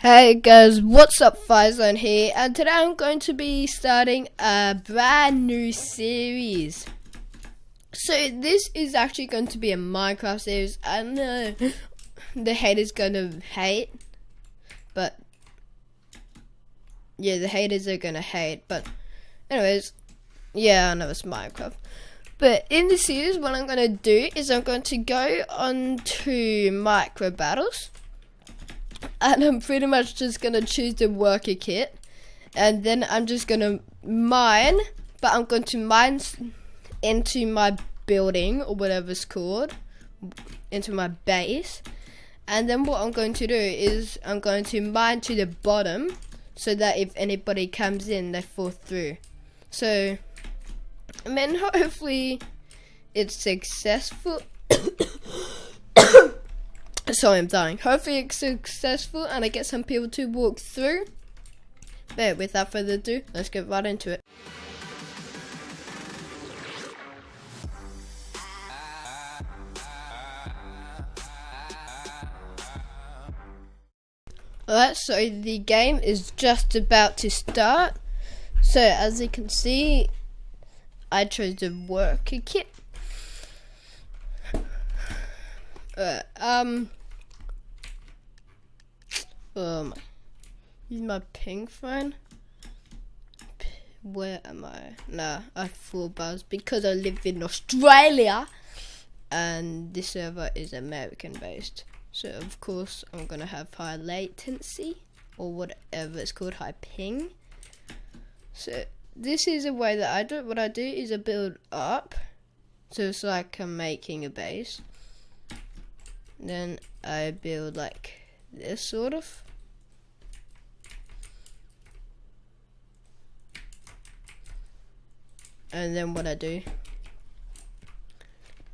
Hey guys, what's up? Firezone here, and today I'm going to be starting a brand new series. So this is actually going to be a Minecraft series. I know the haters gonna hate, but yeah, the haters are gonna hate. But anyways, yeah, I know it's Minecraft. But in this series, what I'm gonna do is I'm going to go on to micro battles and I'm pretty much just gonna choose the worker kit. And then I'm just gonna mine but I'm going to mine into my building or whatever it's called into my base. And then what I'm going to do is I'm going to mine to the bottom so that if anybody comes in they fall through. So I mean hopefully it's successful Sorry, I'm dying. Hopefully it's successful and I get some people to walk through. But without further ado, let's get right into it. Alright, so the game is just about to start. So as you can see, I chose the worker kit. Um, um, is my ping phone? Where am I? Nah, I full buzz because I live in Australia and this server is American based. So of course I'm gonna have high latency or whatever it's called, high ping. So this is a way that I do what I do is I build up. So it's like I'm making a base. Then I build like this sort of. And then what I do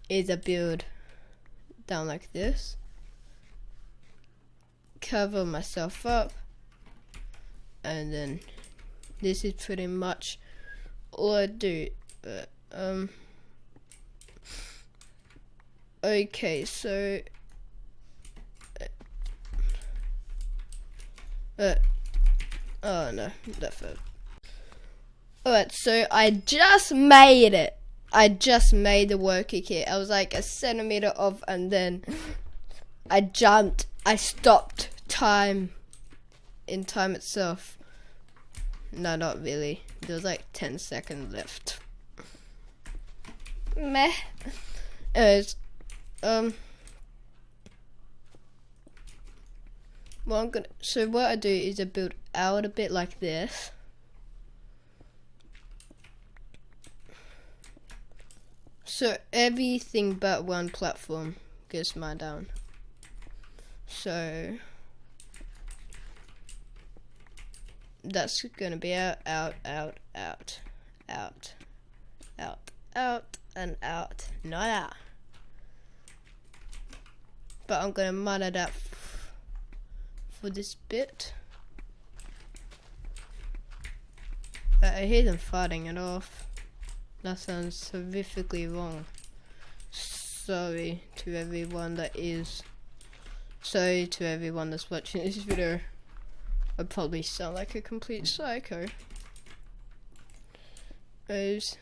is I build down like this, cover myself up, and then this is pretty much all I do. But, um, okay, so Uh, oh no, that fell. Alright, so I just made it. I just made the worker kit. I was like a centimeter off and then I jumped. I stopped time in time itself. No, not really. There was like 10 seconds left. Meh. Anyways, um, Well, I'm gonna. So what I do is I build out a bit like this. So everything but one platform gets mine down. So that's gonna be out, out, out, out, out, out, out, and out, not out. But I'm gonna mine it out for this bit. I hear them fighting it off. That sounds horrifically wrong. Sorry to everyone that is. Sorry to everyone that's watching this video. I probably sound like a complete psycho. As,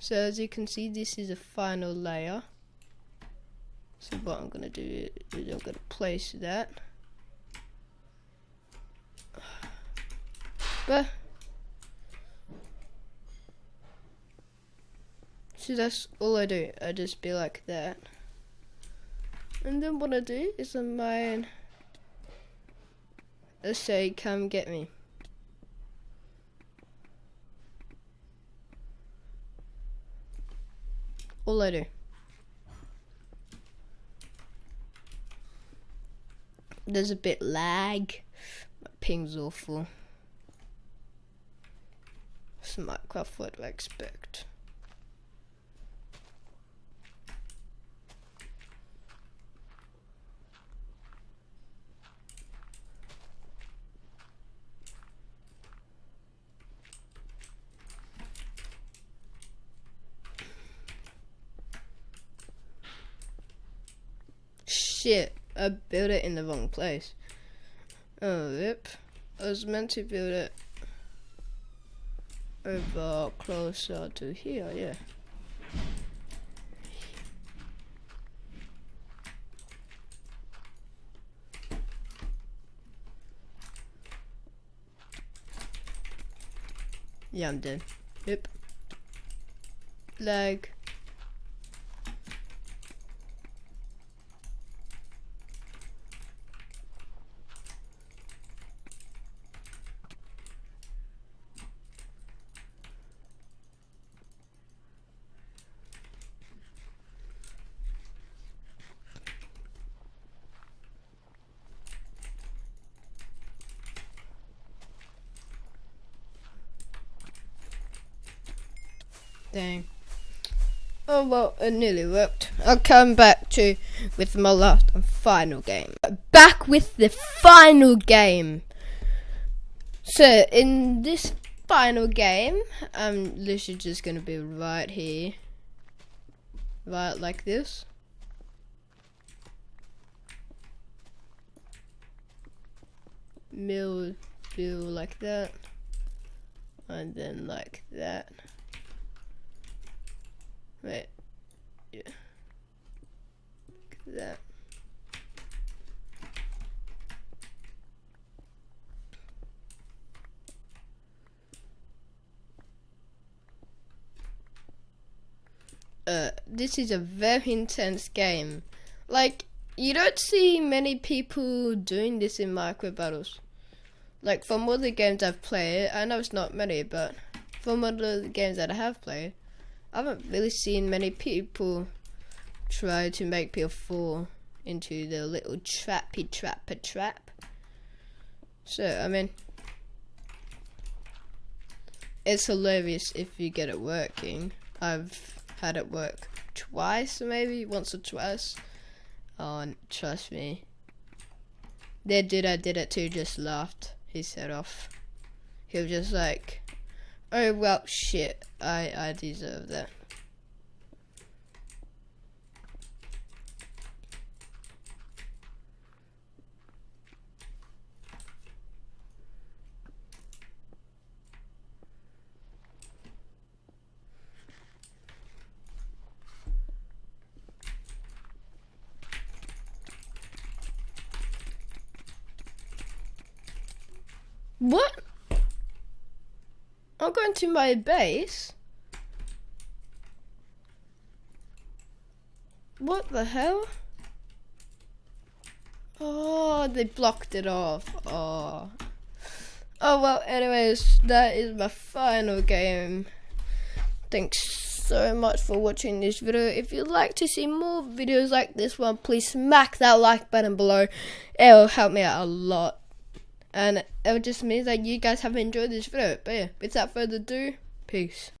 so as you can see, this is a final layer. So what I'm gonna do is I'm gonna place that. But see that's all I do. I just be like that. And then what I do is I mine I say come get me. All I do. There's a bit lag. My ping's awful. Minecraft would expect. Shit, I built it in the wrong place. Oh, yep. I was meant to build it over closer to here, yeah. Yeah, I'm dead. Yep. Lag. Dang. Oh well, it nearly worked. I'll come back to with my last and final game. Back with the final game. So in this final game, this is just gonna be right here, right like this. Mill, mill like that, and then like that. Wait. Yeah. Look at that. Uh, this is a very intense game. Like, you don't see many people doing this in micro battles. Like, from all the games I've played, I know it's not many, but from all the games that I have played, I haven't really seen many people try to make people fall into the little trappy trapper trap. So, I mean, it's hilarious if you get it working. I've had it work twice, maybe once or twice. Oh, trust me. The dude I did it to just laughed his head off. He was just like, Oh well, shit. I I deserve that. What? I'm going to my base. What the hell? Oh, they blocked it off. Oh. Oh well, anyways, that is my final game. Thanks so much for watching this video. If you'd like to see more videos like this one, please smack that like button below. It will help me out a lot. And it just means that you guys have enjoyed this video. But yeah, without further ado, peace.